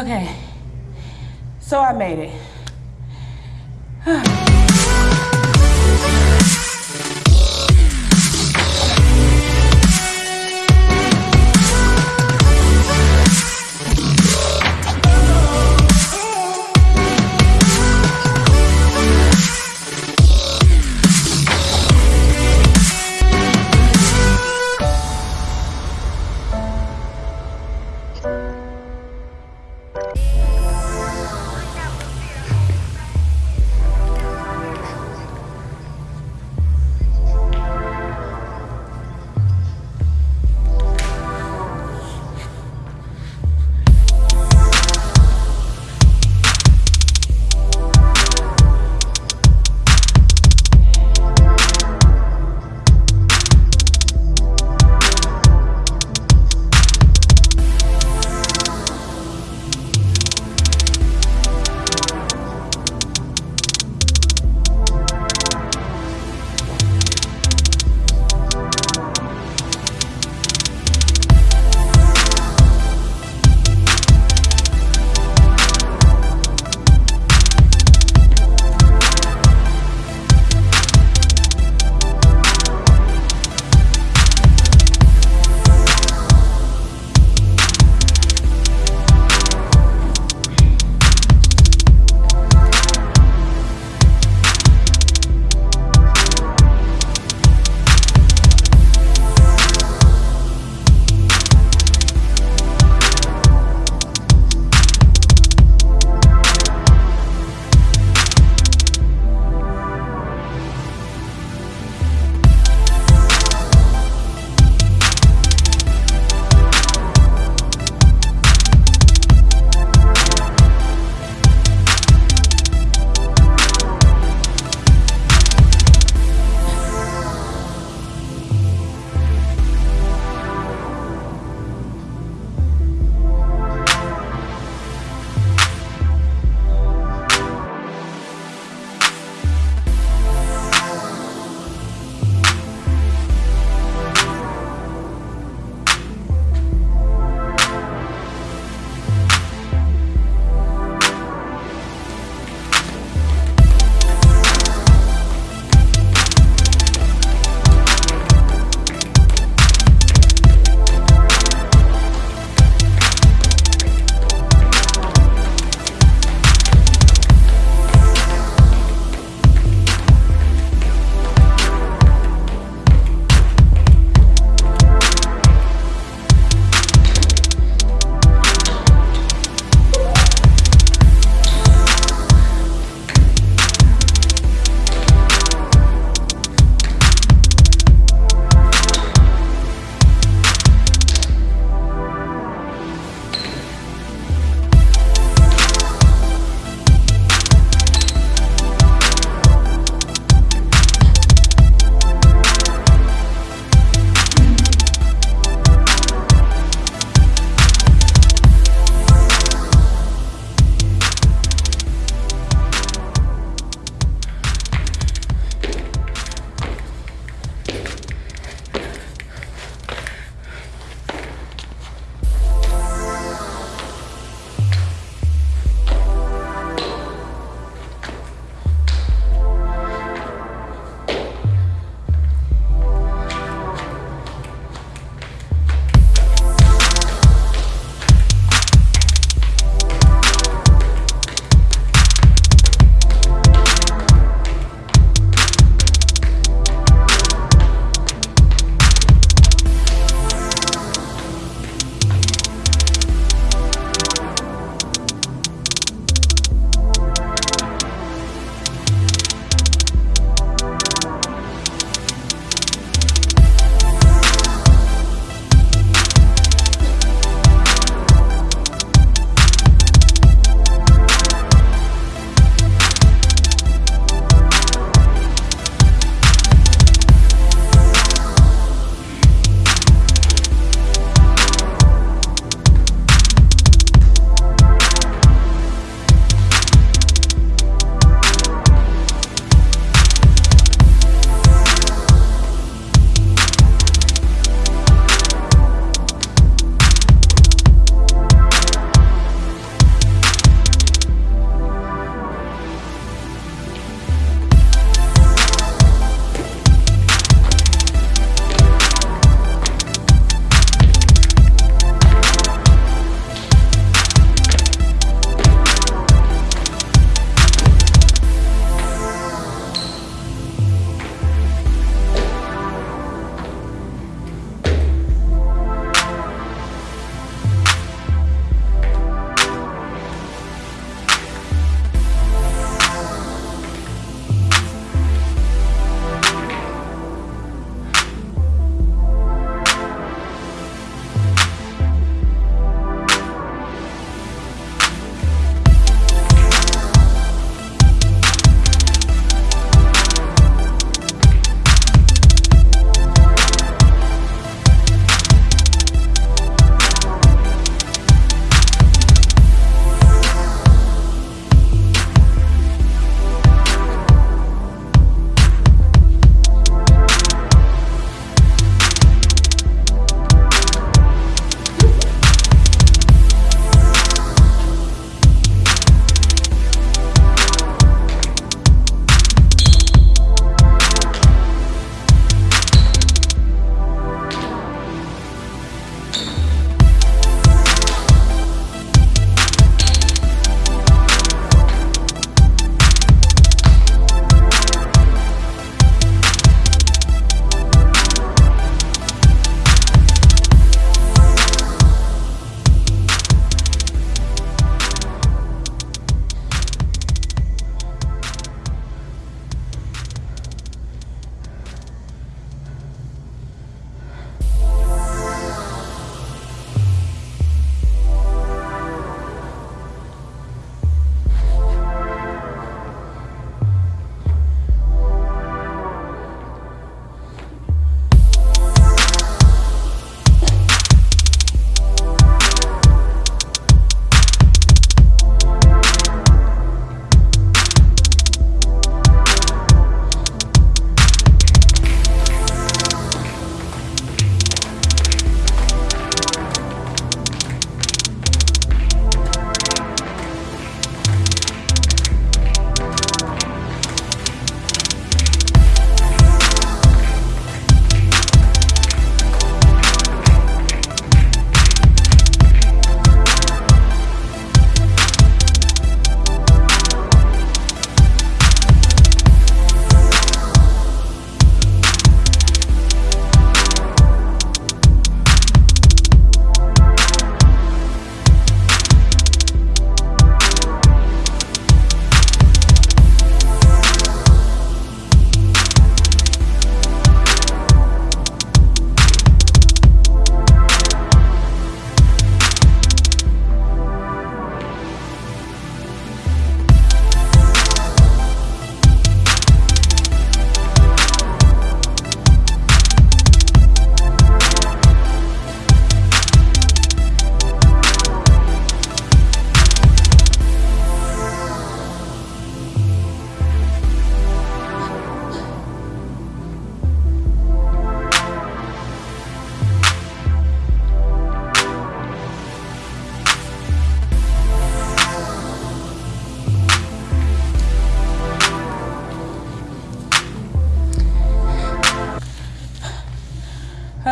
Okay. So I made it.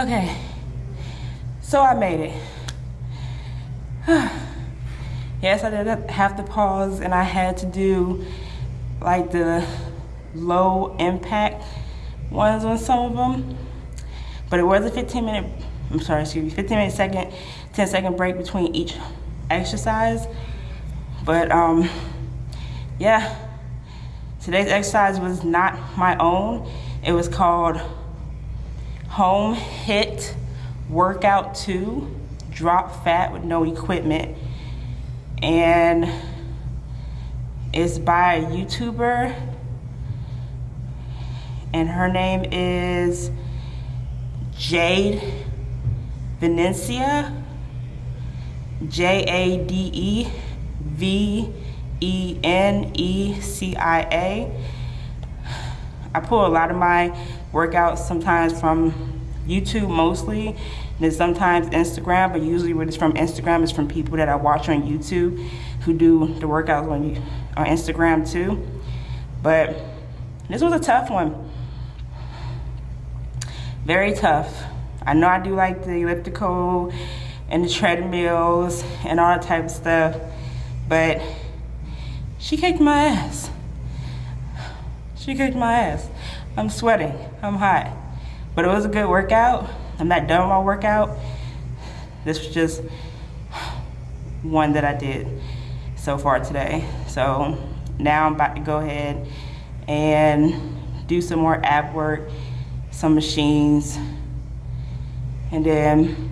Okay. So I made it. yes, I did have to pause and I had to do like the low impact ones on some of them. But it was a 15 minute, I'm sorry, excuse me, 15 minute second, 10 second break between each exercise. But um, yeah, today's exercise was not my own. It was called Home HIIT Workout 2, Drop Fat with No Equipment. And it's by a YouTuber and her name is Jade Venecia, J A D E V E N E C I pull a lot of my workouts sometimes from YouTube mostly, and sometimes Instagram, but usually what is from Instagram is from people that I watch on YouTube who do the workouts on, on Instagram too. But this was a tough one very tough. I know I do like the elliptical and the treadmills and all that type of stuff, but she kicked my ass. She kicked my ass. I'm sweating, I'm hot. But it was a good workout. I'm not done with my workout. This was just one that I did so far today. So now I'm about to go ahead and do some more ab work some machines, and then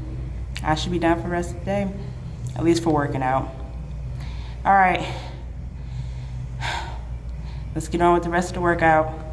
I should be done for the rest of the day, at least for working out. All right, let's get on with the rest of the workout.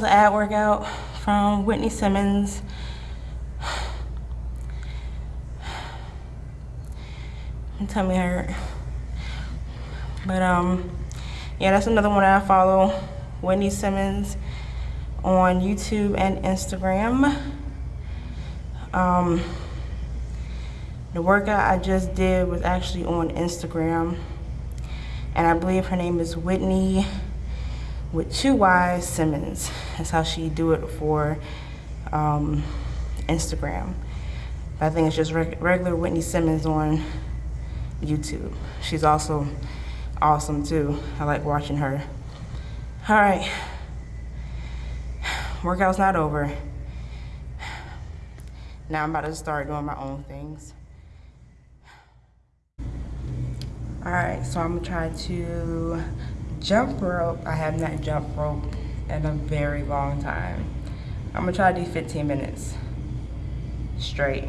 Was an ad workout from Whitney Simmons. My tummy hurt. But um, yeah, that's another one that I follow. Whitney Simmons on YouTube and Instagram. Um, the workout I just did was actually on Instagram. And I believe her name is Whitney with two Y's Simmons. That's how she do it for um, Instagram. But I think it's just reg regular Whitney Simmons on YouTube. She's also awesome too. I like watching her. All right, workout's not over. Now I'm about to start doing my own things. All right, so I'm gonna try to jump rope. I have not jumped rope in a very long time. I'm gonna try to do 15 minutes straight.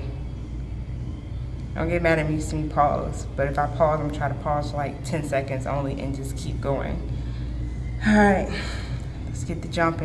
Don't get mad at me see me pause, but if I pause, I'm gonna try to pause for like 10 seconds only and just keep going. All right, let's get the jump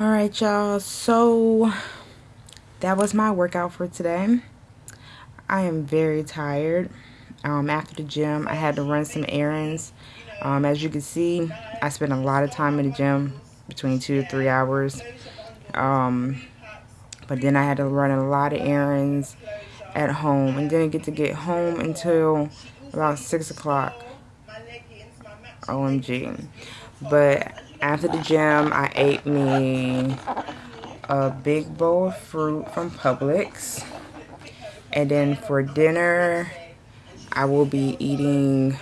All right, y'all. So that was my workout for today. I am very tired. Um, after the gym, I had to run some errands. Um, as you can see, I spent a lot of time in the gym, between two to three hours. Um, but then I had to run a lot of errands at home and didn't get to get home until about 6 o'clock. OMG. But after the gym, I ate me a big bowl of fruit from Publix. And then for dinner, I will be eating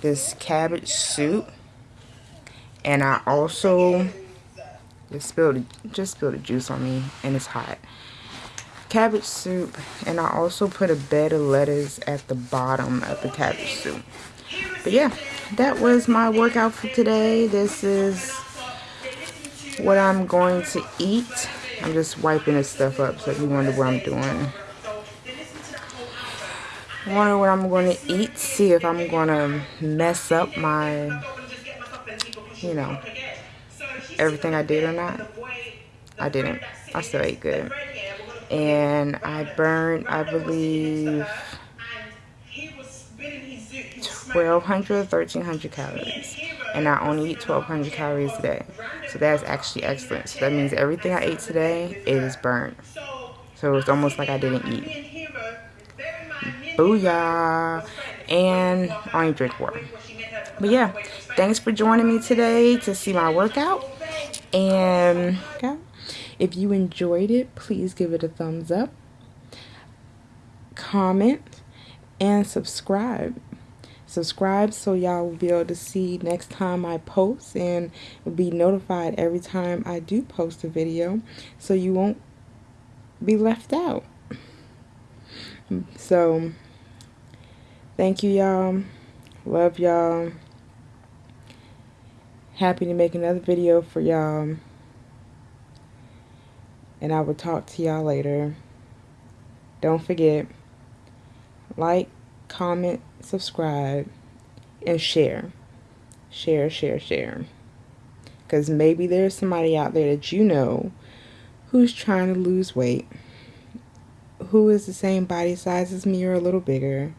this cabbage soup. And I also just spilled just spilled the juice on me and it's hot. Cabbage soup and I also put a bed of lettuce at the bottom of the cabbage soup. But yeah, that was my workout for today. This is what I'm going to eat. I'm just wiping this stuff up so if you wonder what I'm doing. Wonder what I'm going to eat. See if I'm going to mess up my, you know, everything I did or not. I didn't. I still ate good. And I burned, I believe, 1200 1300 calories. And I only eat 1200 calories a day. So that's actually excellent. So that means everything I ate today is burnt so it's almost like I didn't eat. Booyah. And I only drink water. But yeah thanks for joining me today to see my workout. And okay, if you enjoyed it please give it a thumbs up comment and subscribe subscribe so y'all will be able to see next time I post and be notified every time I do post a video so you won't be left out. So, thank you y'all. Love y'all. Happy to make another video for y'all. And I will talk to y'all later. Don't forget, like, comment, subscribe, and share. Share, share, share. Because maybe there's somebody out there that you know who's trying to lose weight, who is the same body size as me or a little bigger,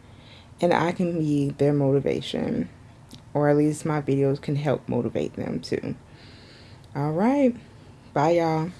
and I can be their motivation. Or at least my videos can help motivate them too. Alright. Bye, y'all.